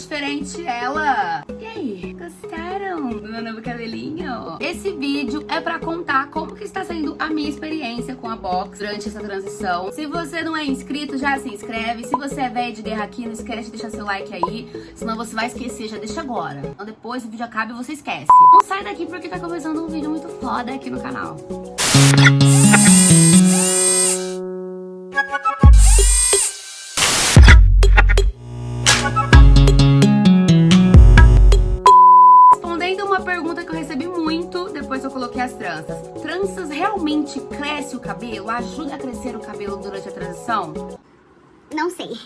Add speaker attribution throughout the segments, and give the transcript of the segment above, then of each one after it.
Speaker 1: diferente ela. E aí, gostaram do meu novo cabelinho? Esse vídeo é pra contar como que está sendo a minha experiência com a box durante essa transição. Se você não é inscrito, já se inscreve. Se você é velho de guerra aqui, não esquece de deixar seu like aí, senão você vai esquecer, já deixa agora. Então depois o vídeo acaba e você esquece. Não sai daqui porque tá começando um vídeo muito foda aqui no canal. Que as tranças. Tranças realmente cresce o cabelo? Ajuda a crescer o cabelo durante a transição?
Speaker 2: Não sei.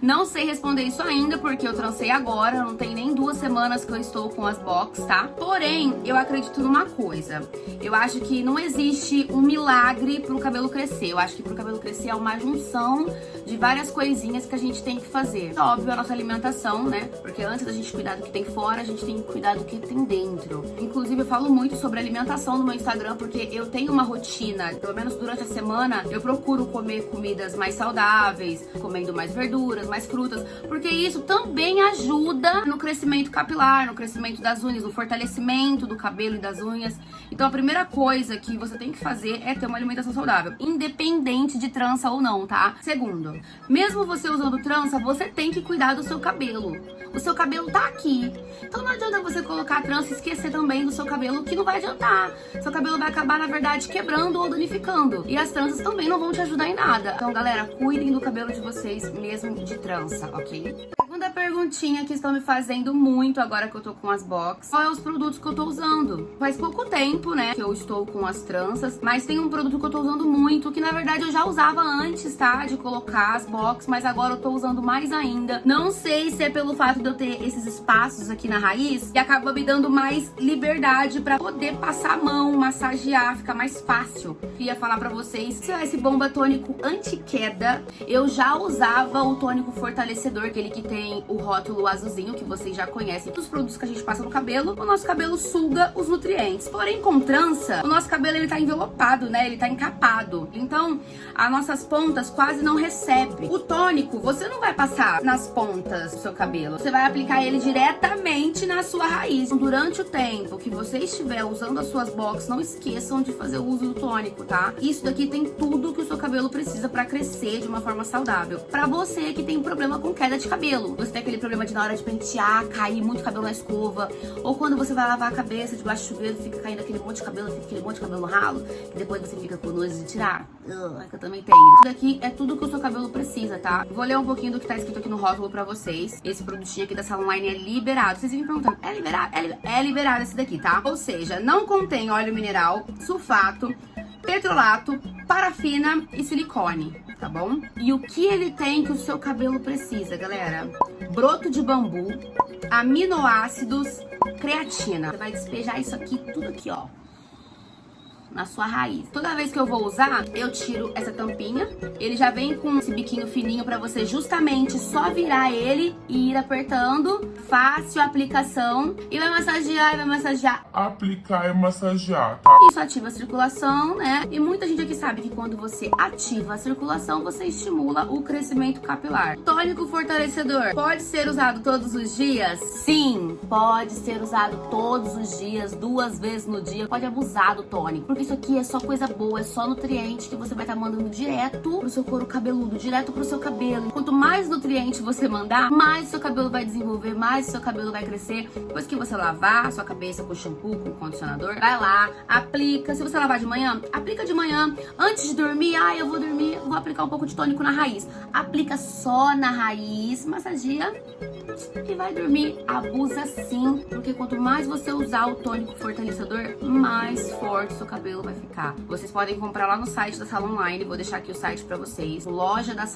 Speaker 1: Não sei responder isso ainda, porque eu trancei agora, não tem nem duas semanas que eu estou com as box, tá? Porém, eu acredito numa coisa. Eu acho que não existe um milagre pro cabelo crescer. Eu acho que pro cabelo crescer é uma junção de várias coisinhas que a gente tem que fazer. Óbvio, a nossa alimentação, né? Porque antes da gente cuidar do que tem fora, a gente tem que cuidar do que tem dentro. Inclusive, eu falo muito sobre alimentação no meu Instagram, porque eu tenho uma rotina, pelo menos durante a semana, eu procuro comer comidas mais saudáveis, comendo mais verduras, mais frutas, porque isso também ajuda no crescimento capilar, no crescimento das unhas, no fortalecimento do cabelo e das unhas. Então a primeira coisa que você tem que fazer é ter uma alimentação saudável, independente de trança ou não, tá? Segundo, mesmo você usando trança, você tem que cuidar do seu cabelo. O seu cabelo tá aqui. Então não adianta você colocar trança e esquecer também do seu cabelo, que não vai adiantar. Seu cabelo vai acabar, na verdade, quebrando ou danificando. E as tranças também não vão te ajudar em nada. Então, galera, cuidem do cabelo de vocês mesmo de trança, ok? Perguntinha que estão me fazendo muito agora que eu tô com as box. Qual é os produtos que eu tô usando? Faz pouco tempo, né, que eu estou com as tranças, mas tem um produto que eu tô usando muito, que na verdade eu já usava antes, tá, de colocar as box, mas agora eu tô usando mais ainda. Não sei se é pelo fato de eu ter esses espaços aqui na raiz, que acaba me dando mais liberdade pra poder passar a mão, massagear, ficar mais fácil. Queria falar pra vocês, se esse bomba tônico anti-queda, eu já usava o tônico fortalecedor, aquele que tem o rótulo azulzinho, que vocês já conhecem, dos produtos que a gente passa no cabelo, o nosso cabelo suga os nutrientes. Porém, com trança, o nosso cabelo ele tá envelopado, né? Ele tá encapado. Então, as nossas pontas quase não recebem. O tônico, você não vai passar nas pontas do seu cabelo. Você vai aplicar ele diretamente na sua raiz. Durante o tempo que você estiver usando as suas box, não esqueçam de fazer o uso do tônico, tá? Isso daqui tem tudo que o seu cabelo precisa pra crescer de uma forma saudável. Pra você que tem problema com queda de cabelo, você tem aquele problema de na hora de pentear, cair muito cabelo na escova, ou quando você vai lavar a cabeça debaixo do chuveiro, fica caindo aquele monte de cabelo, fica aquele monte de cabelo ralo, que depois você fica com nojo de tirar. Uh, que eu também tenho. Isso daqui é tudo que o seu cabelo precisa, tá? Vou ler um pouquinho do que tá escrito aqui no rótulo pra vocês. Esse produtinho aqui da Salon Line é liberado. Vocês vêm perguntando, é liberado? É, li é liberado esse daqui, tá? Ou seja, não contém óleo mineral, sulfato, petrolato, parafina e silicone, tá bom? E o que ele tem que o seu cabelo precisa, galera? Broto de bambu, aminoácidos, creatina. Você vai despejar isso aqui, tudo aqui, ó na sua raiz. Toda vez que eu vou usar, eu tiro essa tampinha. Ele já vem com esse biquinho fininho pra você justamente só virar ele e ir apertando. Fácil a aplicação. E vai massagear, e vai massagear.
Speaker 3: Aplicar e massagear, tá?
Speaker 1: Isso ativa a circulação, né? E muita gente aqui sabe que quando você ativa a circulação, você estimula o crescimento capilar. Tônico fortalecedor pode ser usado todos os dias? Sim, pode ser usado todos os dias, duas vezes no dia. Pode abusar do tônico, isso aqui é só coisa boa, é só nutriente que você vai estar tá mandando direto pro seu couro cabeludo, direto pro seu cabelo. Quanto mais nutriente você mandar, mais seu cabelo vai desenvolver, mais seu cabelo vai crescer. Depois que você lavar sua cabeça com shampoo, com condicionador, vai lá, aplica. Se você lavar de manhã, aplica de manhã. Antes de dormir, ah, eu vou dormir, vou aplicar um pouco de tônico na raiz. Aplica só na raiz, massagia e vai dormir. Abusa sim, porque quanto mais você usar o tônico fortalecedor, mais forte seu cabelo cabelo vai ficar. Vocês podem comprar lá no site da Salon Online, vou deixar aqui o site pra vocês, loja da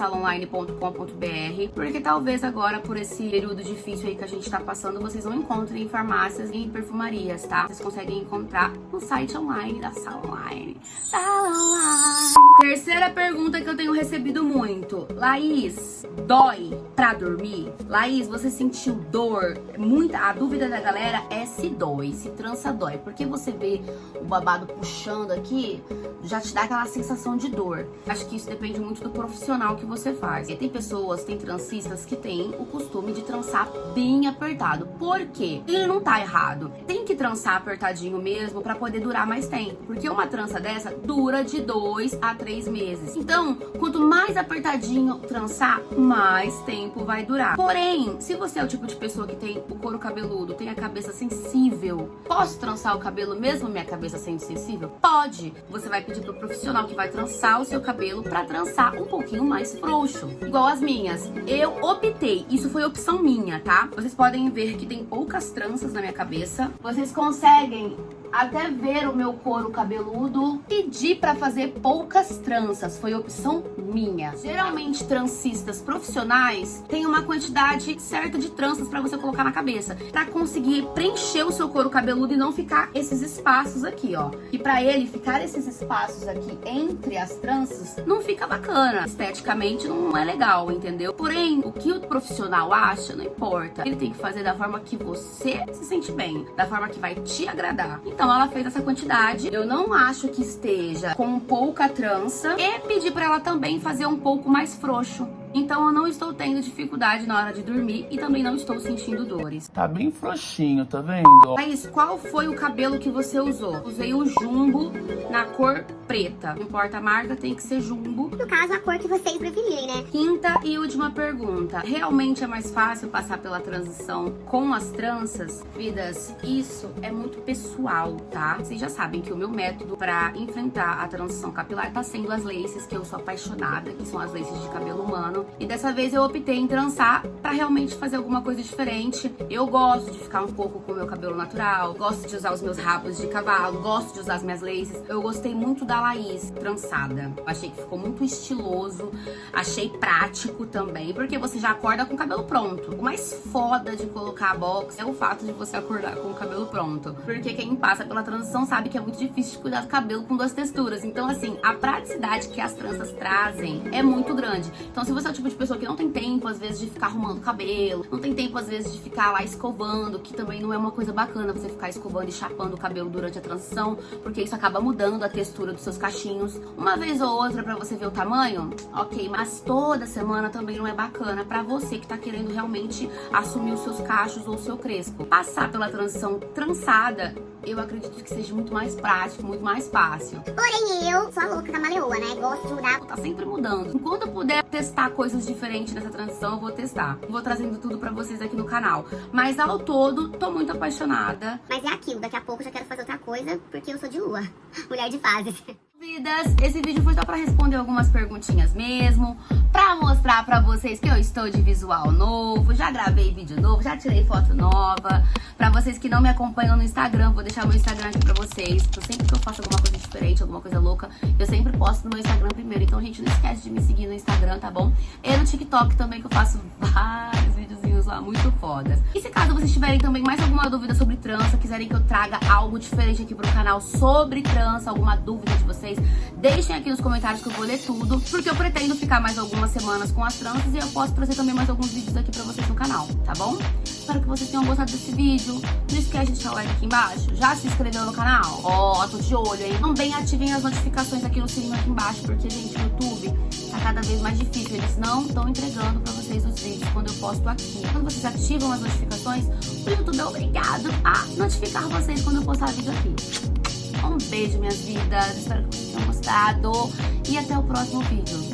Speaker 1: porque talvez agora, por esse período difícil aí que a gente tá passando, vocês não encontrem em farmácias e em perfumarias, tá? Vocês conseguem encontrar no site online da Salon Online. Salon Online. Terceira pergunta que eu tenho recebido muito. Laís, dói pra dormir? Laís, você sentiu dor? Muita, a dúvida da galera é se dói, se trança dói, porque você vê o babado puxando puxando aqui, já te dá aquela sensação de dor. Acho que isso depende muito do profissional que você faz. E tem pessoas, tem trancistas que têm o costume de trançar bem apertado. Por quê? Ele não tá errado. Tem que trançar apertadinho mesmo para poder durar mais tempo. Porque uma trança dessa dura de dois a três meses. Então, quanto mais apertadinho trançar, mais tempo vai durar. Porém, se você é o tipo de pessoa que tem o couro cabeludo, tem a cabeça sensível, posso trançar o cabelo mesmo minha cabeça sendo sensível? Pode. Você vai pedir pro profissional que vai trançar o seu cabelo para trançar um pouquinho mais frouxo. Igual as minhas. Eu optei, isso foi opção minha, tá? Vocês podem ver que tem poucas tranças na minha cabeça. Vocês conseguem até ver o meu couro cabeludo. Pedi para fazer poucas tranças, foi opção minha. Geralmente, trancistas profissionais têm uma quantidade certa de tranças para você colocar na cabeça, para conseguir preencher o seu couro cabeludo e não ficar esses espaços aqui, ó. E para ele ficar esses espaços aqui entre as tranças, não fica bacana. Esteticamente não é legal, entendeu? Porém, o que o profissional acha, não importa. Ele tem que fazer da forma que você se sente bem, da forma que vai te agradar. Então, então ela fez essa quantidade. Eu não acho que esteja com pouca trança. E pedi pra ela também fazer um pouco mais frouxo. Então eu não estou tendo dificuldade na hora de dormir e também não estou sentindo dores.
Speaker 3: Tá bem frouxinho, tá vendo?
Speaker 1: Thaís, qual foi o cabelo que você usou? Usei o jumbo na cor preta. Não importa a marca, tem que ser jumbo.
Speaker 2: No caso, a cor que vocês preferirem, né?
Speaker 1: Quinta e última pergunta. Realmente é mais fácil passar pela transição com as tranças? Vidas, isso é muito pessoal, tá? Vocês já sabem que o meu método para enfrentar a transição capilar tá sendo as laces, que eu sou apaixonada, que são as laces de cabelo humano. E dessa vez eu optei em trançar pra realmente fazer alguma coisa diferente. Eu gosto de ficar um pouco com o meu cabelo natural, gosto de usar os meus rabos de cavalo, gosto de usar as minhas laces. Eu gostei muito da Laís trançada. achei que ficou muito estiloso, achei prático também, porque você já acorda com o cabelo pronto. O mais foda de colocar a box é o fato de você acordar com o cabelo pronto. Porque quem passa pela transição sabe que é muito difícil de cuidar do cabelo com duas texturas. Então, assim, a praticidade que as tranças trazem é muito grande. Então, se você tipo de pessoa que não tem tempo, às vezes, de ficar arrumando cabelo, não tem tempo, às vezes, de ficar lá escovando, que também não é uma coisa bacana você ficar escovando e chapando o cabelo durante a transição, porque isso acaba mudando a textura dos seus cachinhos. Uma vez ou outra pra você ver o tamanho, ok, mas toda semana também não é bacana pra você que tá querendo realmente assumir os seus cachos ou o seu crespo. Passar pela transição trançada eu acredito que seja muito mais prático, muito mais fácil.
Speaker 2: Porém, eu sou a louca da maleoa, né? Gosto de mudar.
Speaker 1: Tá sempre mudando. Enquanto eu puder testar coisas diferentes nessa transição, eu vou testar. Vou trazendo tudo pra vocês aqui no canal. Mas ao todo, tô muito apaixonada.
Speaker 2: Mas é aquilo, daqui a pouco eu já quero fazer outra coisa, porque eu sou de lua. Mulher de fases.
Speaker 1: Vidas, esse vídeo foi só pra responder algumas perguntinhas mesmo, pra mostrar pra vocês que eu estou de visual novo, já gravei vídeo novo, já tirei foto nova. Pra vocês que não me acompanham no Instagram, vou deixar meu Instagram aqui pra vocês. Sempre que eu faço alguma coisa diferente, alguma coisa louca, eu sempre posto no meu Instagram primeiro. Então, gente, não esquece de me seguir no Instagram, tá bom? E no TikTok também, que eu faço vários lá muito fodas. E se caso vocês tiverem também mais alguma dúvida sobre trança, quiserem que eu traga algo diferente aqui pro canal sobre trança, alguma dúvida de vocês, deixem aqui nos comentários que eu vou ler tudo, porque eu pretendo ficar mais algumas semanas com as tranças e eu posso trazer também mais alguns vídeos aqui pra vocês no canal, tá bom? Espero que vocês tenham gostado desse vídeo. Não esquece de deixar o like aqui embaixo. Já se inscreveu no canal? Ó, oh, tô de olho, hein? Também ativem as notificações aqui no sininho aqui embaixo, porque, gente, o YouTube cada vez mais difícil. Eles não estão entregando pra vocês os vídeos quando eu posto aqui. Quando vocês ativam as notificações, o YouTube é obrigado a notificar vocês quando eu postar vídeo aqui. Um beijo, minhas vidas. Espero que vocês tenham gostado. E até o próximo vídeo.